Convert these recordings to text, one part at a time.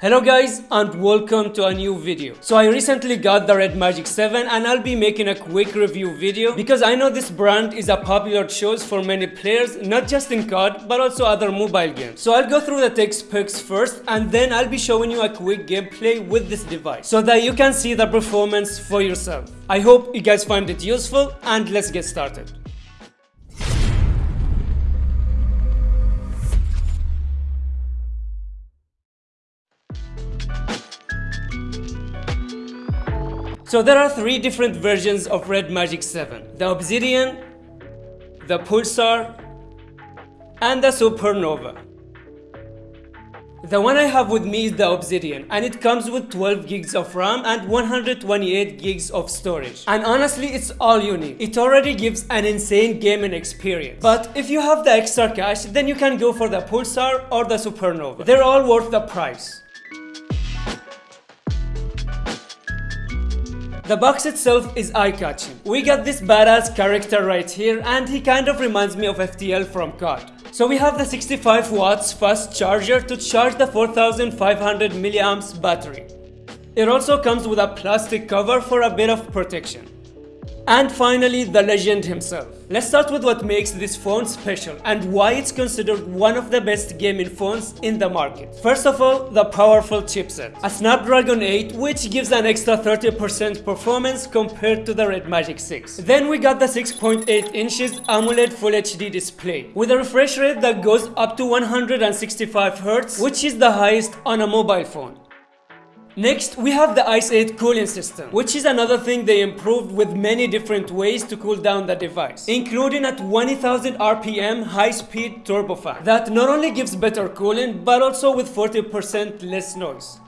Hello guys and welcome to a new video. So I recently got the Red Magic 7 and I'll be making a quick review video because I know this brand is a popular choice for many players not just in COD but also other mobile games. So I'll go through the tech specs first and then I'll be showing you a quick gameplay with this device so that you can see the performance for yourself. I hope you guys find it useful and let's get started. So there are three different versions of Red Magic 7. The Obsidian, the Pulsar, and the Supernova. The one I have with me is the Obsidian and it comes with 12 gigs of RAM and 128 gigs of storage. And honestly, it's all you need. It already gives an insane gaming experience. But if you have the extra cash, then you can go for the Pulsar or the Supernova. They're all worth the price. The box itself is eye-catching. We got this badass character right here and he kind of reminds me of FTL from COD. So we have the 65 watts fast charger to charge the 4500 milliamps battery. It also comes with a plastic cover for a bit of protection. And finally, the legend himself. Let's start with what makes this phone special and why it's considered one of the best gaming phones in the market. First of all, the powerful chipset. A Snapdragon 8 which gives an extra 30% performance compared to the Red Magic 6. Then we got the 6.8 inches AMOLED Full HD display with a refresh rate that goes up to 165 Hz which is the highest on a mobile phone. Next, we have the Ice 8 cooling system, which is another thing they improved with many different ways to cool down the device, including a 20,000 RPM high-speed turbofan that not only gives better cooling, but also with 40% less noise.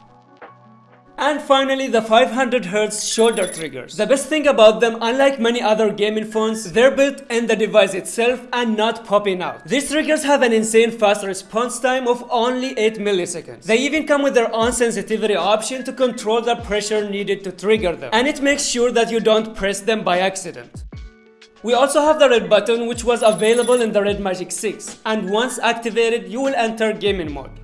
And finally, the 500Hz shoulder triggers. The best thing about them, unlike many other gaming phones, they're built in the device itself and not popping out. These triggers have an insane fast response time of only 8 milliseconds. They even come with their own sensitivity option to control the pressure needed to trigger them. And it makes sure that you don't press them by accident. We also have the red button which was available in the Red Magic 6 and once activated you will enter gaming mode.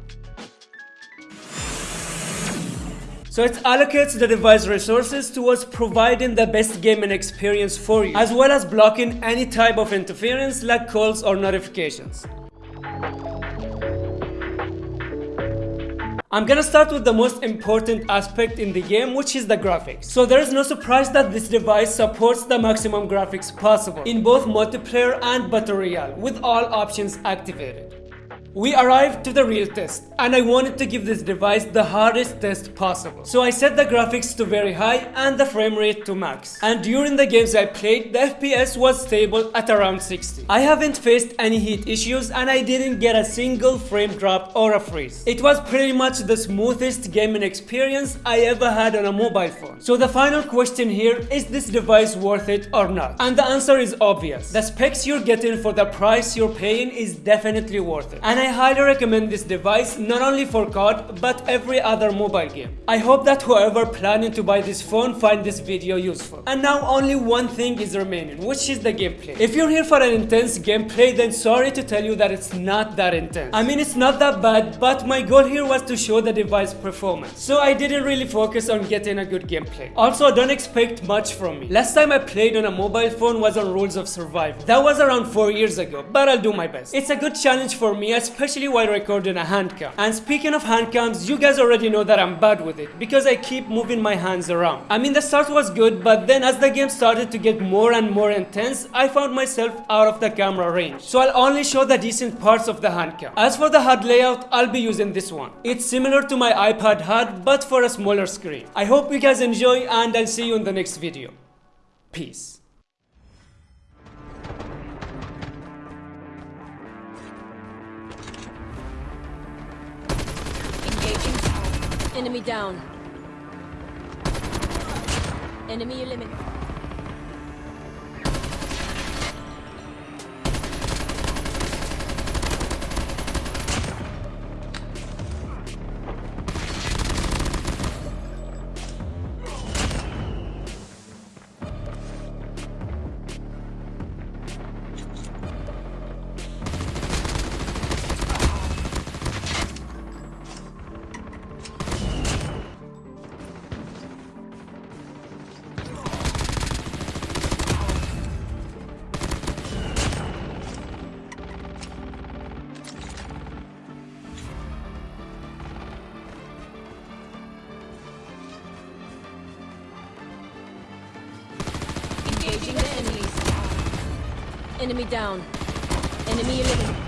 So it allocates the device resources towards providing the best gaming experience for you, as well as blocking any type of interference like calls or notifications. I'm gonna start with the most important aspect in the game which is the graphics. So there is no surprise that this device supports the maximum graphics possible in both multiplayer and battle royale with all options activated. We arrived to the real test and I wanted to give this device the hardest test possible. So I set the graphics to very high and the frame rate to max. And during the games I played, the FPS was stable at around 60. I haven't faced any heat issues and I didn't get a single frame drop or a freeze. It was pretty much the smoothest gaming experience I ever had on a mobile phone. So the final question here, is this device worth it or not? And the answer is obvious. The specs you're getting for the price you're paying is definitely worth it. And I highly recommend this device not only for COD but every other mobile game. I hope that whoever planning to buy this phone find this video useful. And now only one thing is remaining which is the gameplay. If you're here for an intense gameplay then sorry to tell you that it's not that intense. I mean it's not that bad but my goal here was to show the device performance. So I didn't really focus on getting a good gameplay. Also don't expect much from me. Last time I played on a mobile phone was on Rules of Survival. That was around 4 years ago but I'll do my best. It's a good challenge for me especially while recording a handcam. And speaking of handcams, you guys already know that I'm bad with it because I keep moving my hands around. I mean the start was good but then as the game started to get more and more intense, I found myself out of the camera range. So I'll only show the decent parts of the handcam. As for the HUD layout, I'll be using this one. It's similar to my iPad HUD but for a smaller screen. I hope you guys enjoy and I'll see you in the next video. Peace. Enemy down. Enemy eliminated. Enemy down. Enemy eliminated.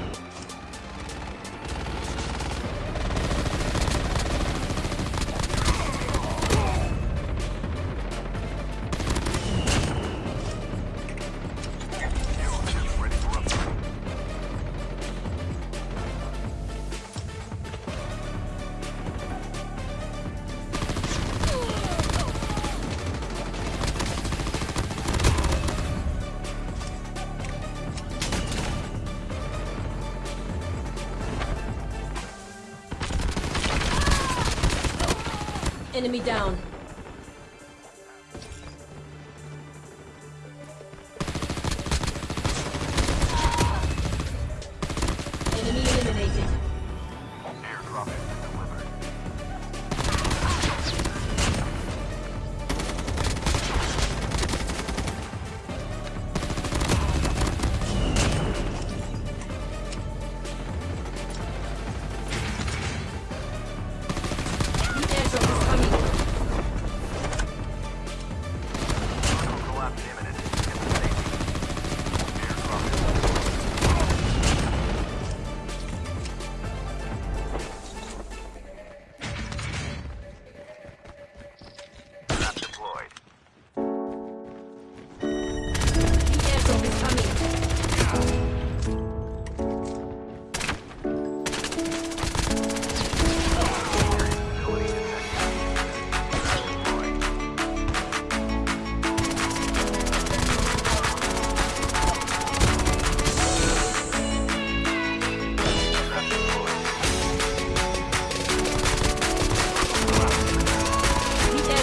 Enemy down.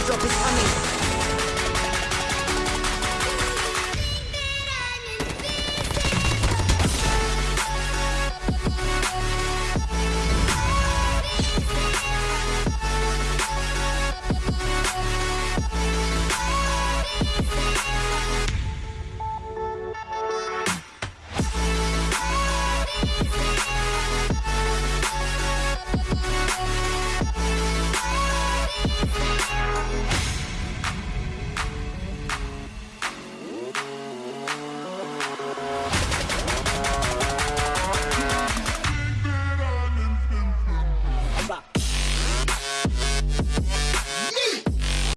airdrop is coming.